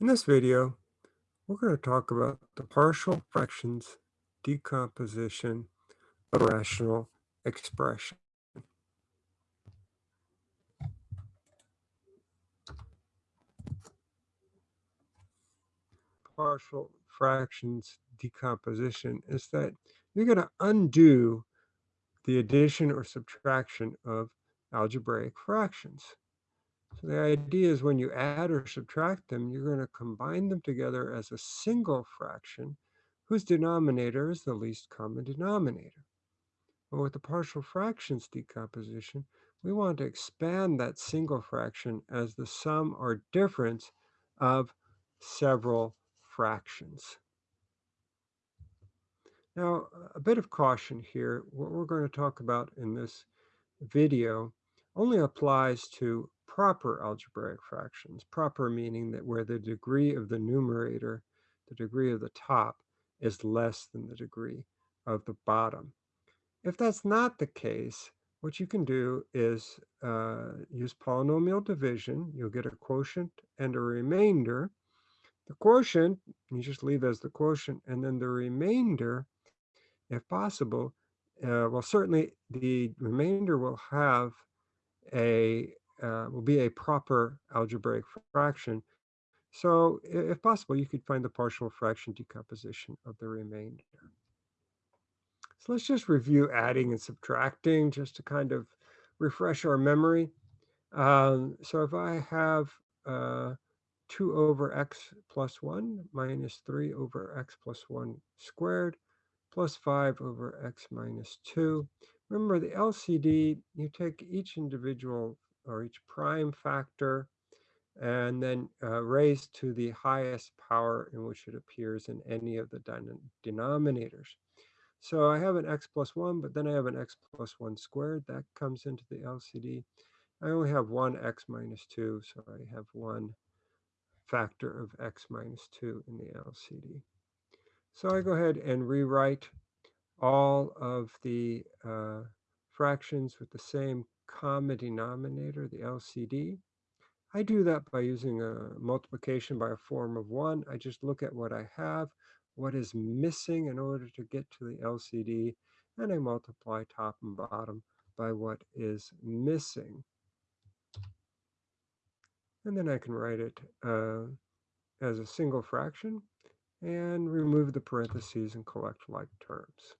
In this video, we're going to talk about the partial fractions decomposition of rational expression. Partial fractions decomposition is that you're going to undo the addition or subtraction of algebraic fractions. So the idea is when you add or subtract them, you're going to combine them together as a single fraction whose denominator is the least common denominator. But with the partial fractions decomposition, we want to expand that single fraction as the sum or difference of several fractions. Now, a bit of caution here. What we're going to talk about in this video only applies to proper algebraic fractions. Proper meaning that where the degree of the numerator, the degree of the top, is less than the degree of the bottom. If that's not the case, what you can do is uh, use polynomial division. You'll get a quotient and a remainder. The quotient, you just leave as the quotient, and then the remainder, if possible, uh, well, certainly the remainder will have a uh, will be a proper algebraic fraction. So if possible, you could find the partial fraction decomposition of the remainder. So let's just review adding and subtracting just to kind of refresh our memory. Um, so if I have uh, 2 over x plus 1 minus 3 over x plus 1 squared plus 5 over x minus 2. Remember the LCD, you take each individual or each prime factor and then uh, raised to the highest power in which it appears in any of the denominators. So I have an x plus 1, but then I have an x plus 1 squared. That comes into the LCD. I only have one x minus 2, so I have one factor of x minus 2 in the LCD. So I go ahead and rewrite all of the uh, fractions with the same common denominator, the LCD. I do that by using a multiplication by a form of one. I just look at what I have, what is missing in order to get to the LCD, and I multiply top and bottom by what is missing. And then I can write it uh, as a single fraction and remove the parentheses and collect like terms.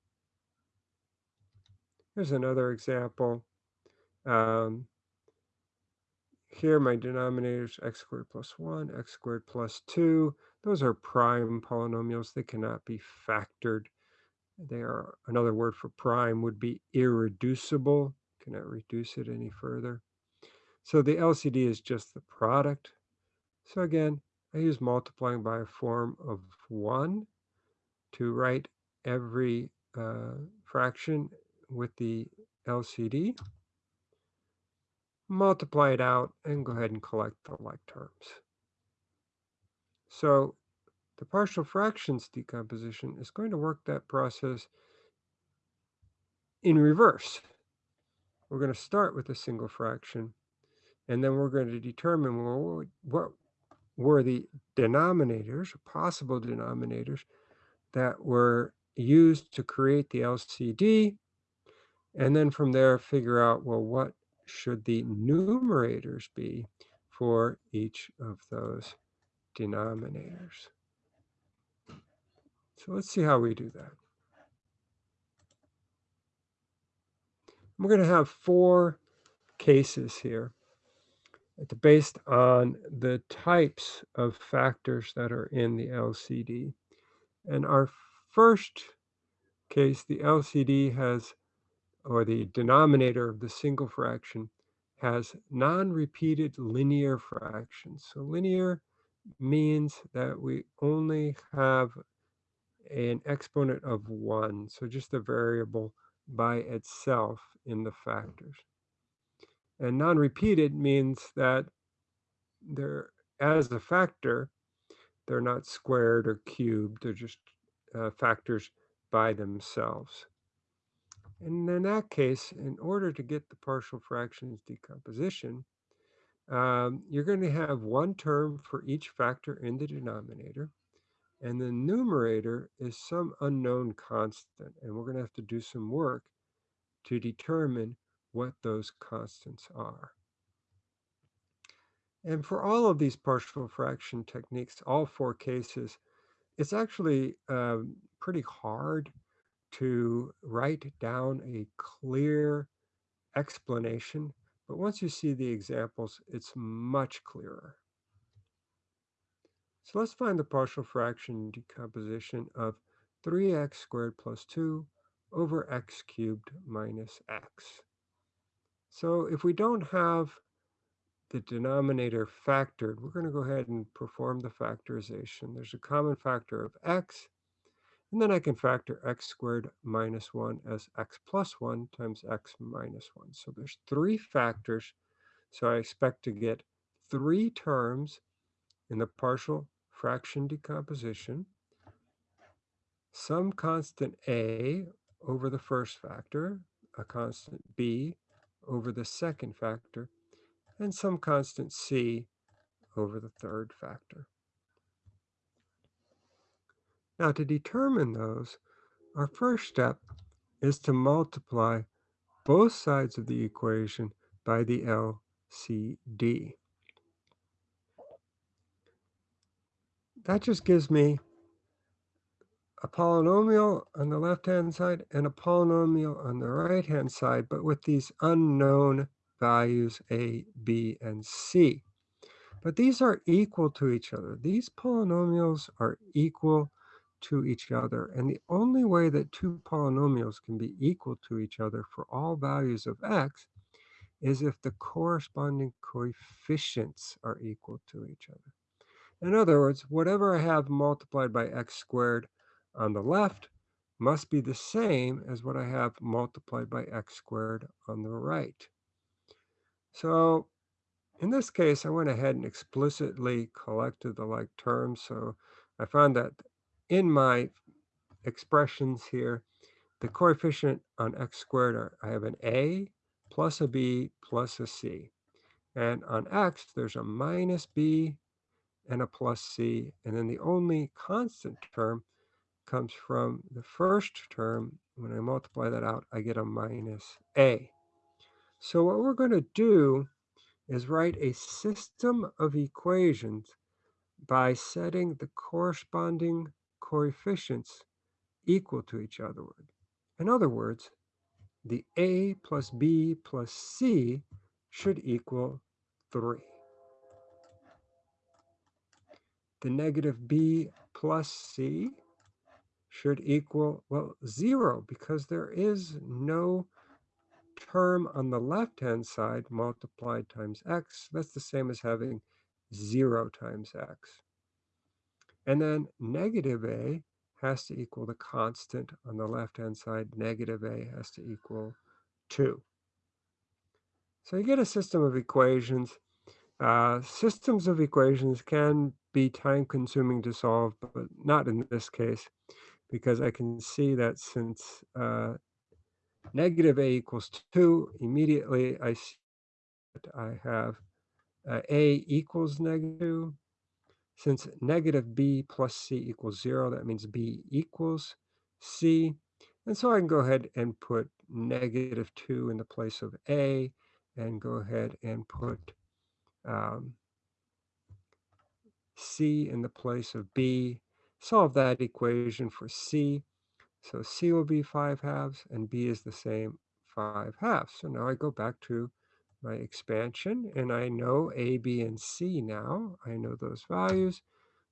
Here's another example. Um, here my denominators x squared plus 1, x squared plus 2. Those are prime polynomials. They cannot be factored. They are another word for prime would be irreducible. Cannot reduce it any further. So the LCD is just the product. So again, I use multiplying by a form of 1 to write every uh, fraction with the LCD multiply it out, and go ahead and collect the like terms. So the partial fractions decomposition is going to work that process in reverse. We're going to start with a single fraction, and then we're going to determine well, what were the denominators, possible denominators, that were used to create the LCD, and then from there figure out, well, what should the numerators be for each of those denominators. So let's see how we do that. We're going to have four cases here uh, based on the types of factors that are in the LCD. And our first case, the LCD has or the denominator of the single fraction has non-repeated linear fractions. So linear means that we only have an exponent of 1, so just a variable by itself in the factors. And non-repeated means that they're, as a factor, they're not squared or cubed, they're just uh, factors by themselves. And in that case, in order to get the partial fractions decomposition, um, you're going to have one term for each factor in the denominator. And the numerator is some unknown constant. And we're going to have to do some work to determine what those constants are. And for all of these partial fraction techniques, all four cases, it's actually um, pretty hard to write down a clear explanation, but once you see the examples, it's much clearer. So let's find the partial fraction decomposition of 3x squared plus 2 over x cubed minus x. So if we don't have the denominator factored, we're going to go ahead and perform the factorization. There's a common factor of x, and then I can factor x squared minus 1 as x plus 1 times x minus 1. So there's three factors, so I expect to get three terms in the partial fraction decomposition, some constant a over the first factor, a constant b over the second factor, and some constant c over the third factor. Now to determine those, our first step is to multiply both sides of the equation by the LCD. That just gives me a polynomial on the left-hand side and a polynomial on the right-hand side, but with these unknown values a, b, and c. But these are equal to each other. These polynomials are equal to each other. And the only way that two polynomials can be equal to each other for all values of x is if the corresponding coefficients are equal to each other. In other words, whatever I have multiplied by x squared on the left must be the same as what I have multiplied by x squared on the right. So in this case, I went ahead and explicitly collected the like terms. So I found that in my expressions here, the coefficient on x squared, are, I have an a plus a b plus a c. And on x, there's a minus b and a plus c. And then the only constant term comes from the first term. When I multiply that out, I get a minus a. So what we're going to do is write a system of equations by setting the corresponding coefficients equal to each other. In other words, the a plus b plus c should equal 3. The negative b plus c should equal, well, 0 because there is no term on the left-hand side multiplied times x, that's the same as having 0 times x. And then negative a has to equal the constant on the left-hand side. Negative a has to equal 2. So you get a system of equations. Uh, systems of equations can be time-consuming to solve, but not in this case, because I can see that since uh, negative a equals 2, immediately I see that I have uh, a equals negative 2. Since negative b plus c equals 0, that means b equals c. And so I can go ahead and put negative 2 in the place of a, and go ahead and put um, c in the place of b. Solve that equation for c. So C will be 5 halves and B is the same 5 halves. So now I go back to my expansion and I know A, B, and C now. I know those values.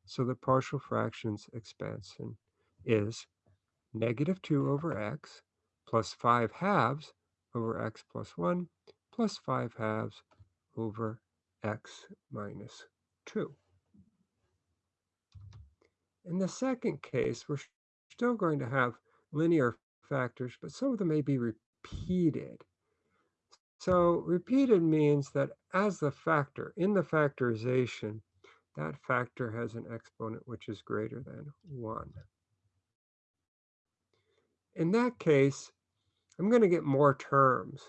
So the partial fractions expansion is negative 2 over x plus 5 halves over x plus 1 plus 5 halves over x minus 2. In the second case, we're still going to have linear factors, but some of them may be repeated. So repeated means that as the factor, in the factorization, that factor has an exponent which is greater than 1. In that case, I'm going to get more terms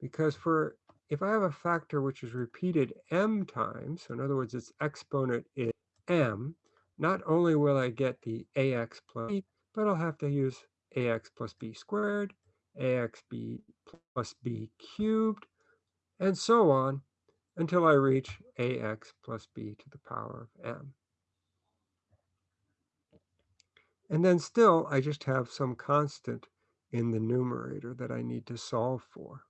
because for if I have a factor which is repeated m times, so in other words, its exponent is m, not only will I get the ax plus b, but I'll have to use ax plus b squared, ax b plus b cubed, and so on until I reach ax plus b to the power of m. And then still, I just have some constant in the numerator that I need to solve for.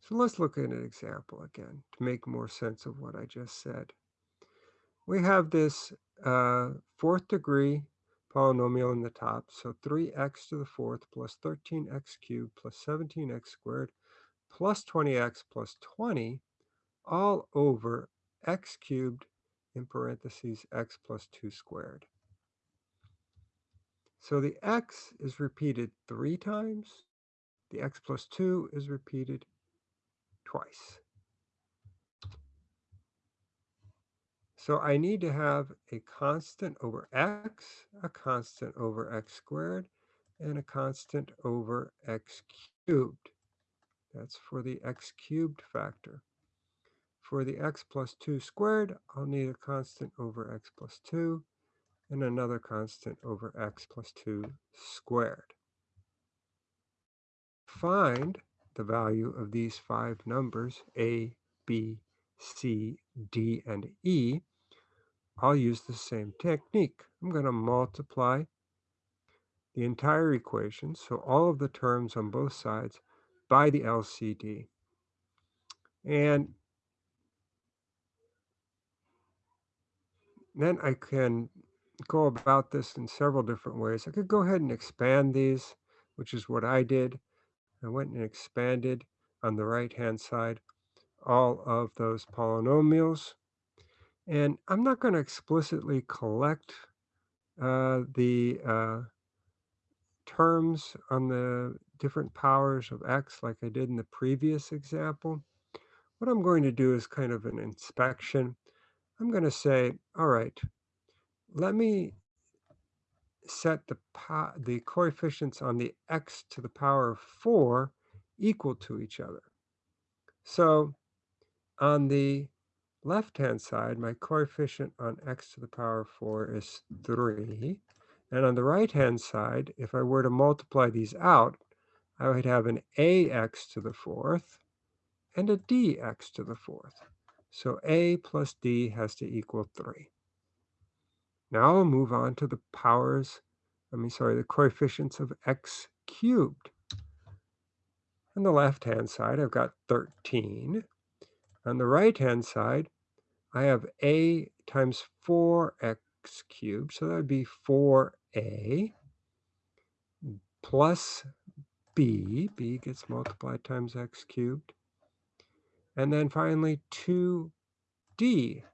So let's look at an example again to make more sense of what I just said. We have this uh, fourth degree polynomial in the top, so 3x to the fourth plus 13x cubed plus 17x squared plus 20x plus 20 all over x cubed in parentheses x plus 2 squared. So the x is repeated three times. The x plus 2 is repeated twice. So I need to have a constant over x, a constant over x squared, and a constant over x cubed. That's for the x cubed factor. For the x plus 2 squared, I'll need a constant over x plus 2 and another constant over x plus 2 squared. Find the value of these five numbers, a, b, c, d, and e. I'll use the same technique. I'm going to multiply the entire equation, so all of the terms on both sides, by the LCD. And then I can go about this in several different ways. I could go ahead and expand these, which is what I did. I went and expanded on the right-hand side all of those polynomials. And I'm not going to explicitly collect uh, the uh, terms on the different powers of x like I did in the previous example. What I'm going to do is kind of an inspection. I'm going to say, all right, let me set the, the coefficients on the x to the power of 4 equal to each other. So on the left-hand side, my coefficient on x to the power 4 is 3. And on the right-hand side, if I were to multiply these out, I would have an ax to the fourth and a dx to the fourth. So a plus d has to equal 3. Now I'll move on to the powers, I mean, sorry, the coefficients of x cubed. On the left-hand side, I've got 13. On the right-hand side, I have a times 4x cubed, so that would be 4a plus b, b gets multiplied times x cubed, and then finally 2d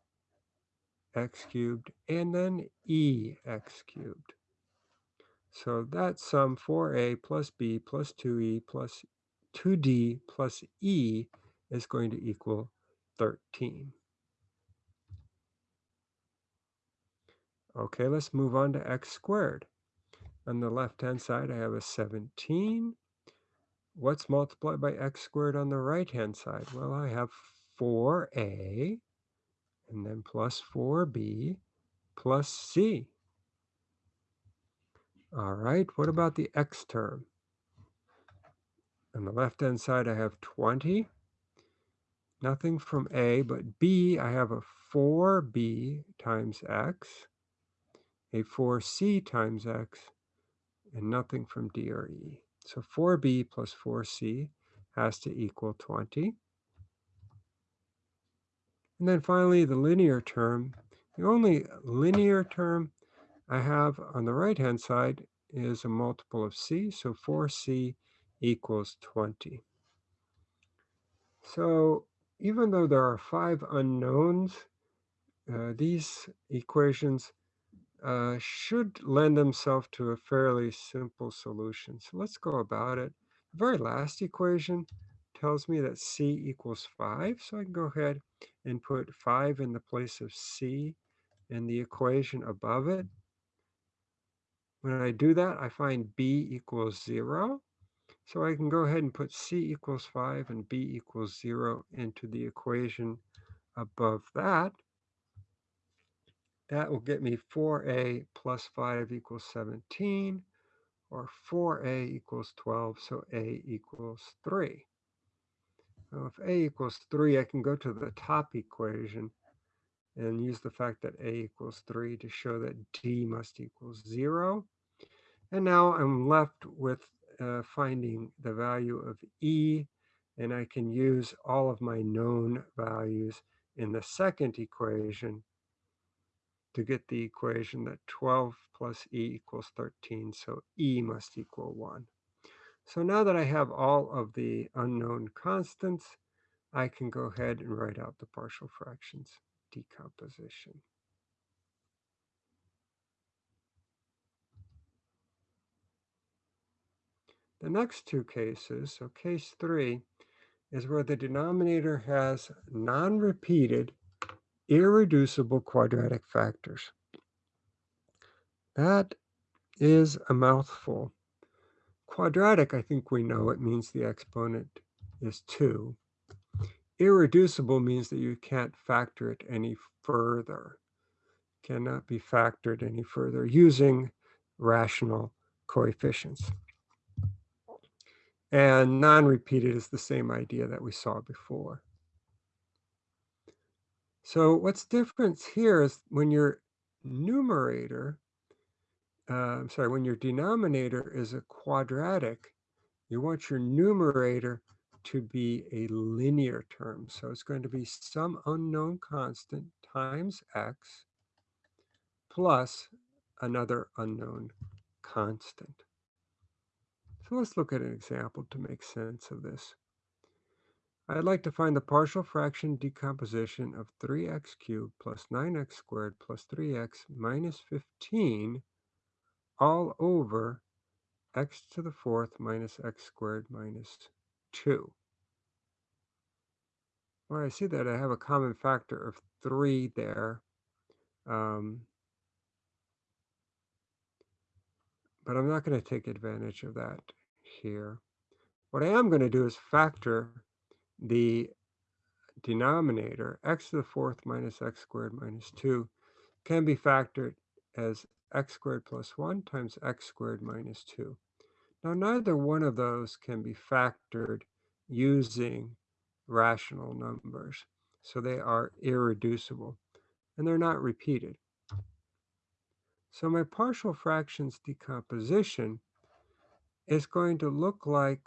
x cubed, and then e x cubed. So that sum 4a plus b plus 2e plus 2d plus e is going to equal 13. Okay, let's move on to x squared. On the left-hand side, I have a 17. What's multiplied by x squared on the right-hand side? Well, I have 4a and then plus 4b plus c. All right, what about the x term? On the left-hand side, I have 20. Nothing from a, but b, I have a 4b times x, a 4c times x, and nothing from d or e. So 4b plus 4c has to equal 20. And then finally, the linear term. The only linear term I have on the right-hand side is a multiple of c, so 4c equals 20. So even though there are five unknowns, uh, these equations uh, should lend themselves to a fairly simple solution. So let's go about it. The very last equation tells me that c equals 5, so I can go ahead and put 5 in the place of c in the equation above it. When I do that, I find b equals 0. So I can go ahead and put c equals 5 and b equals 0 into the equation above that. That will get me 4a plus 5 equals 17, or 4a equals 12, so a equals 3. Now if a equals 3, I can go to the top equation and use the fact that a equals 3 to show that d must equal 0. And now I'm left with uh, finding the value of e, and I can use all of my known values in the second equation to get the equation that 12 plus e equals 13, so e must equal 1. So now that I have all of the unknown constants, I can go ahead and write out the partial fractions decomposition. The next two cases, so case three, is where the denominator has non-repeated irreducible quadratic factors. That is a mouthful. Quadratic, I think we know it means the exponent is 2. Irreducible means that you can't factor it any further. Cannot be factored any further using rational coefficients. And non-repeated is the same idea that we saw before. So what's different here is when your numerator, uh, sorry, when your denominator is a quadratic, you want your numerator to be a linear term. So it's going to be some unknown constant times x plus another unknown constant. So let's look at an example to make sense of this. I'd like to find the partial fraction decomposition of 3x cubed plus 9x squared plus 3x minus 15 all over x to the fourth minus x squared minus 2. Well, I see that I have a common factor of 3 there. Um, but I'm not going to take advantage of that here. What I am going to do is factor the denominator, x to the fourth minus x squared minus 2, can be factored as x squared plus 1 times x squared minus 2. Now, neither one of those can be factored using rational numbers. So they are irreducible, and they're not repeated. So my partial fractions decomposition is going to look like,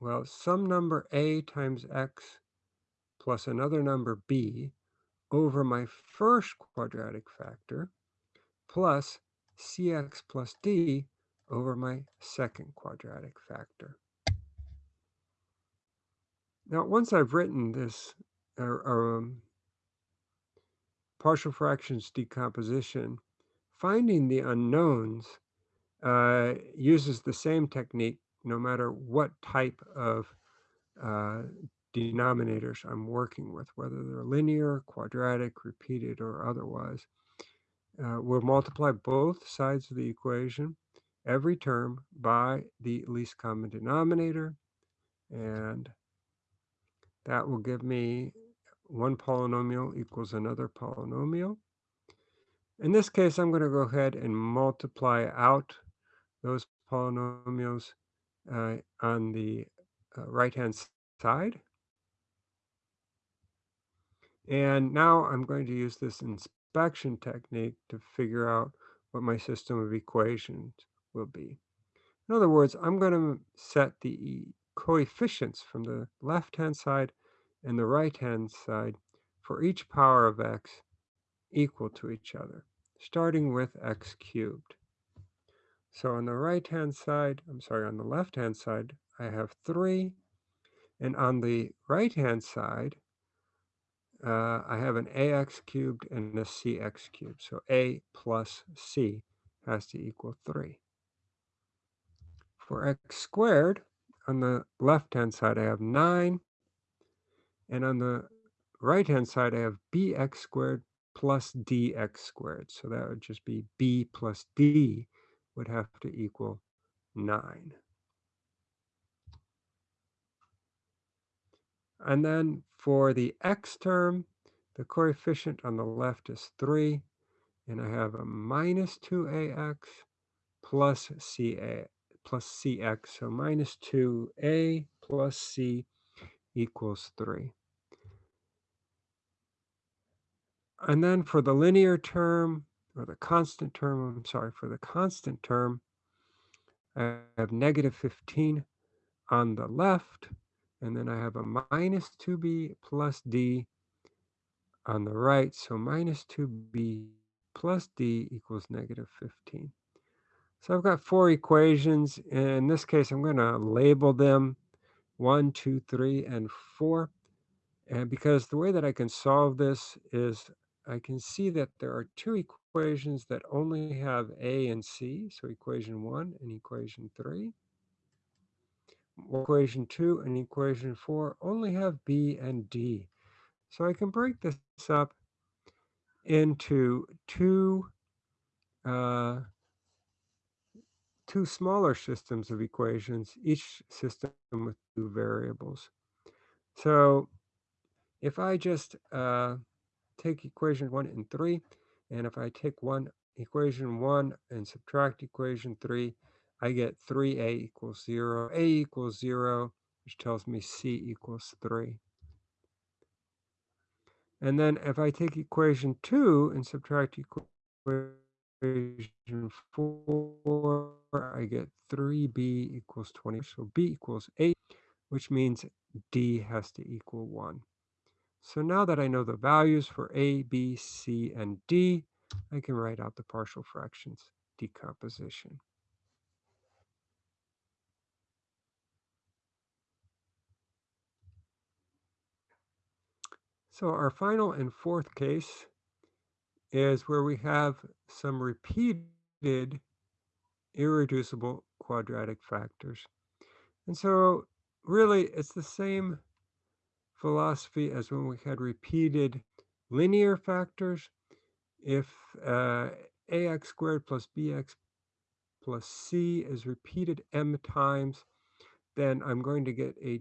well, some number a times x plus another number b over my first quadratic factor plus cx plus d over my second quadratic factor. Now, once I've written this uh, um, partial fractions decomposition, finding the unknowns uh, uses the same technique no matter what type of uh, denominators I'm working with, whether they're linear, quadratic, repeated, or otherwise. Uh, we'll multiply both sides of the equation, every term, by the least common denominator, and that will give me one polynomial equals another polynomial. In this case, I'm going to go ahead and multiply out those polynomials uh, on the uh, right-hand side. And now I'm going to use this inspection technique to figure out what my system of equations will be. In other words, I'm going to set the coefficients from the left-hand side and the right-hand side for each power of x equal to each other, starting with x cubed. So on the right-hand side, I'm sorry, on the left-hand side, I have 3. And on the right-hand side, uh, I have an ax cubed and a cx cubed. So a plus c has to equal 3. For x squared, on the left-hand side, I have 9. And on the right-hand side, I have bx squared plus dx squared. So that would just be b plus d would have to equal 9. And then for the x term, the coefficient on the left is 3, and I have a minus 2ax plus ca plus cx, so minus 2a plus c equals 3. And then for the linear term, or the constant term, I'm sorry, for the constant term, I have negative 15 on the left, and then I have a minus 2b plus d on the right. So minus 2b plus d equals negative 15. So I've got four equations. In this case, I'm going to label them 1, 2, 3, and 4. And because the way that I can solve this is I can see that there are two equations that only have A and C, so equation 1 and equation 3. Equation 2 and equation 4 only have B and D. So I can break this up into two, uh, two smaller systems of equations, each system with two variables. So if I just uh, take equation 1 and 3, and if I take one equation 1 and subtract equation 3, I get 3a equals 0. a equals 0, which tells me c equals 3. And then if I take equation 2 and subtract equation 4, I get 3b equals 20. So b equals 8, which means d has to equal 1. So now that I know the values for A, B, C, and D, I can write out the partial fractions decomposition. So our final and fourth case is where we have some repeated irreducible quadratic factors. And so really it's the same philosophy as when we had repeated linear factors. If uh, ax squared plus bx plus c is repeated m times, then I'm going to get a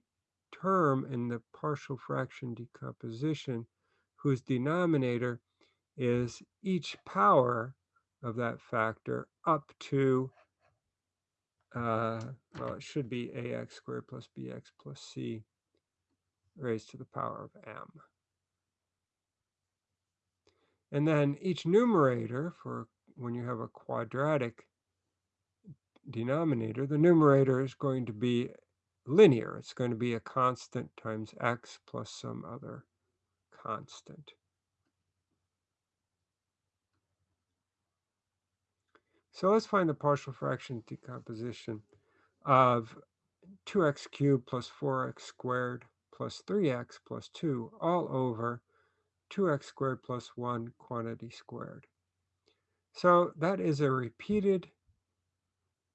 term in the partial fraction decomposition whose denominator is each power of that factor up to, uh, well, it should be ax squared plus bx plus c raised to the power of m. And then each numerator, for when you have a quadratic denominator, the numerator is going to be linear. It's going to be a constant times x plus some other constant. So let's find the partial fraction decomposition of 2x cubed plus 4x squared plus 3x plus 2 all over 2x squared plus 1 quantity squared. So that is a repeated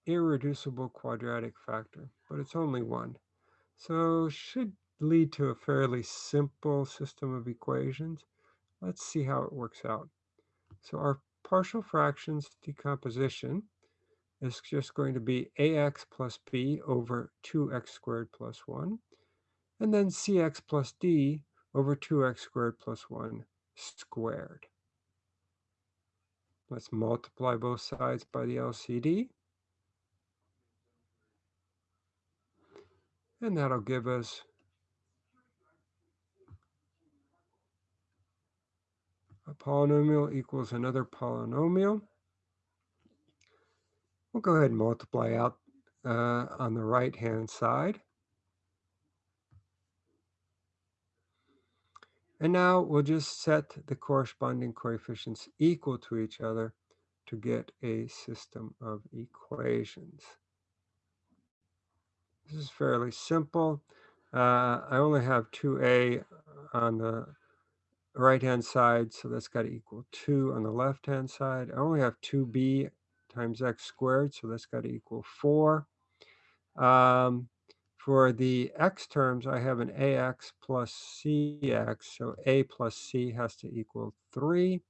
irreducible quadratic factor, but it's only one. So should lead to a fairly simple system of equations. Let's see how it works out. So our partial fractions decomposition is just going to be ax plus b over 2x squared plus 1 and then cx plus d over 2x squared plus 1 squared. Let's multiply both sides by the LCD. And that'll give us a polynomial equals another polynomial. We'll go ahead and multiply out uh, on the right-hand side. And now we'll just set the corresponding coefficients equal to each other to get a system of equations. This is fairly simple. Uh, I only have 2a on the right-hand side, so that's got to equal 2 on the left-hand side. I only have 2b times x squared, so that's got to equal 4. Um, for the x terms, I have an ax plus cx, so a plus c has to equal 3.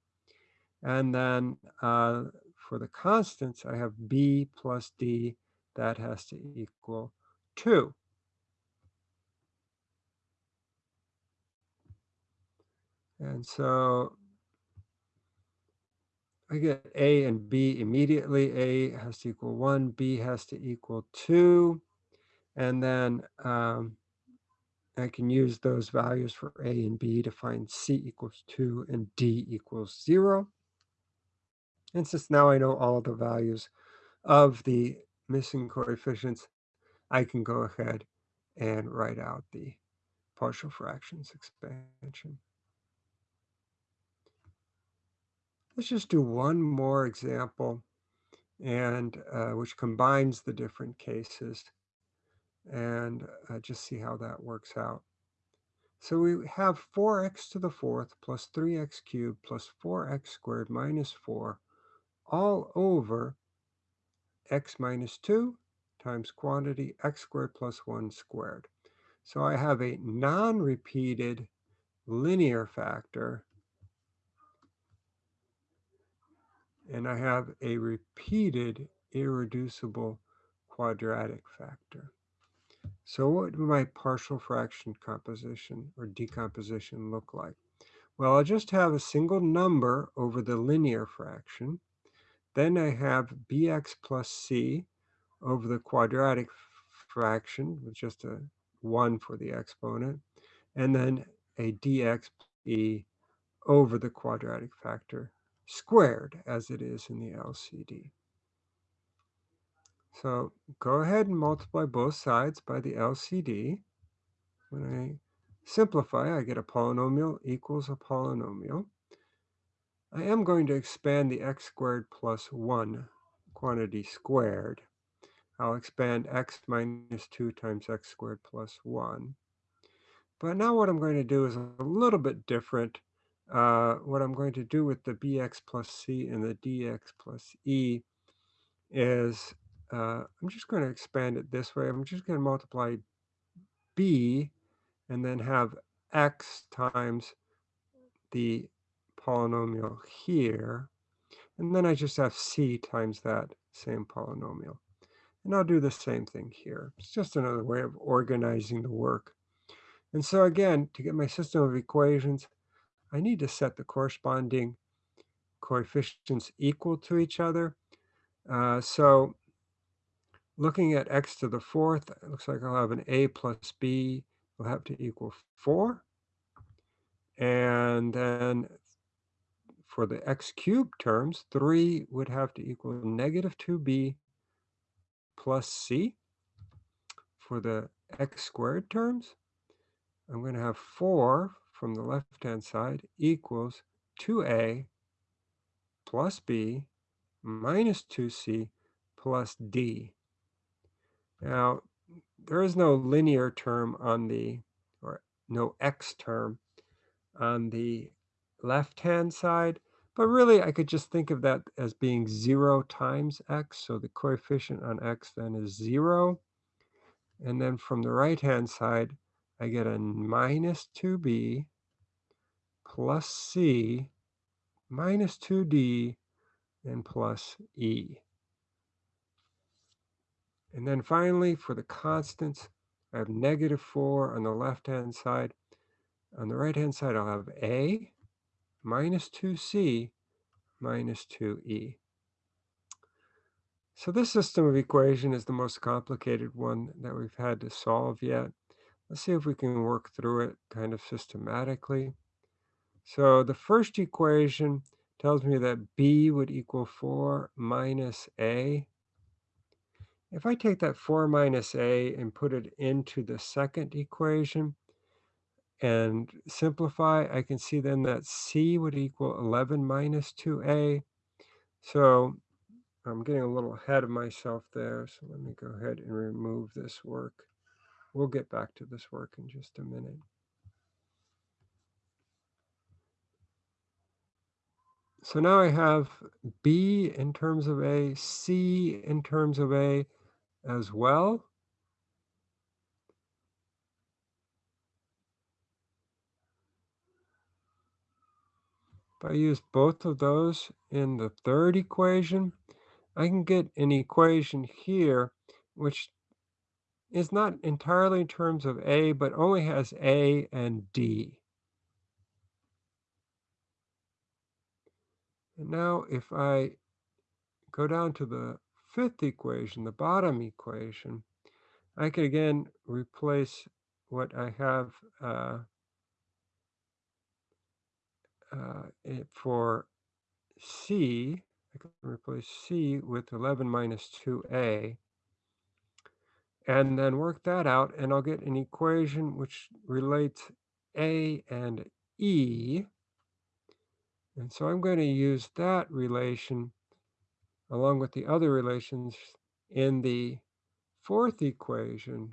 And then uh, for the constants, I have b plus d, that has to equal 2. And so I get A and B immediately. A has to equal 1, B has to equal 2. And then um, I can use those values for A and B to find C equals 2 and D equals 0. And since now I know all the values of the missing coefficients, I can go ahead and write out the partial fractions expansion. Let's just do one more example and uh, which combines the different cases and uh, just see how that works out. So we have 4x to the fourth plus 3x cubed plus 4x squared minus 4 all over x minus 2 times quantity x squared plus 1 squared. So I have a non-repeated linear factor and I have a repeated irreducible quadratic factor. So what would my partial fraction composition or decomposition look like? Well, I'll just have a single number over the linear fraction. Then I have bx plus c over the quadratic fraction with just a 1 for the exponent, and then a dx e over the quadratic factor squared as it is in the LCD. So go ahead and multiply both sides by the LCD. When I simplify, I get a polynomial equals a polynomial. I am going to expand the x squared plus 1 quantity squared. I'll expand x minus 2 times x squared plus 1. But now what I'm going to do is a little bit different. Uh, what I'm going to do with the bx plus c and the dx plus e is uh, I'm just going to expand it this way. I'm just going to multiply b and then have x times the polynomial here. And then I just have c times that same polynomial. And I'll do the same thing here. It's just another way of organizing the work. And so again, to get my system of equations, I need to set the corresponding coefficients equal to each other. Uh, so looking at x to the fourth, it looks like I'll have an a plus b will have to equal 4. And then for the x cubed terms, 3 would have to equal negative 2b plus c. For the x squared terms, I'm going to have 4 from the left-hand side equals 2a plus b minus 2c plus d. Now, there is no linear term on the, or no x term on the left-hand side, but really I could just think of that as being 0 times x, so the coefficient on x then is 0. And then from the right-hand side, I get a minus 2b plus c minus 2d and plus e. And then finally, for the constants, I have negative 4 on the left-hand side. On the right-hand side, I'll have a minus 2c minus 2e. So this system of equation is the most complicated one that we've had to solve yet. Let's see if we can work through it kind of systematically. So the first equation tells me that b would equal 4 minus a. If I take that 4 minus a and put it into the second equation and simplify, I can see then that c would equal 11 minus 2a. So I'm getting a little ahead of myself there. So let me go ahead and remove this work. We'll get back to this work in just a minute. So now I have B in terms of A, C in terms of A as well. If I use both of those in the third equation, I can get an equation here which is not entirely in terms of A, but only has A and D. And now if I go down to the fifth equation, the bottom equation, I can again replace what I have uh, uh, for C. I can replace C with 11 minus 2a and then work that out and I'll get an equation which relates A and E. And so I'm going to use that relation along with the other relations in the fourth equation.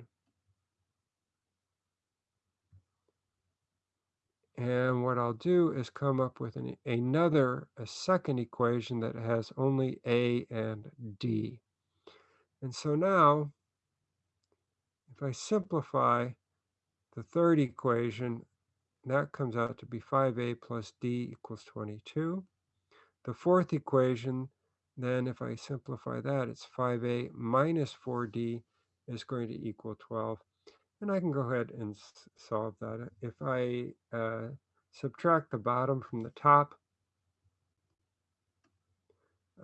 And what I'll do is come up with an, another, a second equation that has only A and D. And so now, if I simplify the third equation, that comes out to be 5a plus d equals 22. The fourth equation, then if I simplify that, it's 5a minus 4d is going to equal 12. And I can go ahead and solve that. If I uh, subtract the bottom from the top,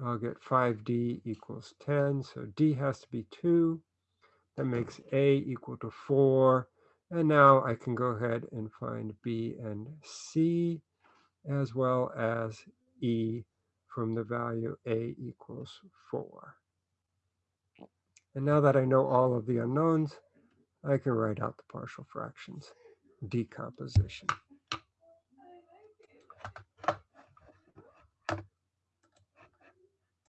I'll get 5d equals 10. So d has to be 2. That makes a equal to 4. And now I can go ahead and find b and c as well as e from the value a equals 4. And now that I know all of the unknowns, I can write out the partial fractions decomposition.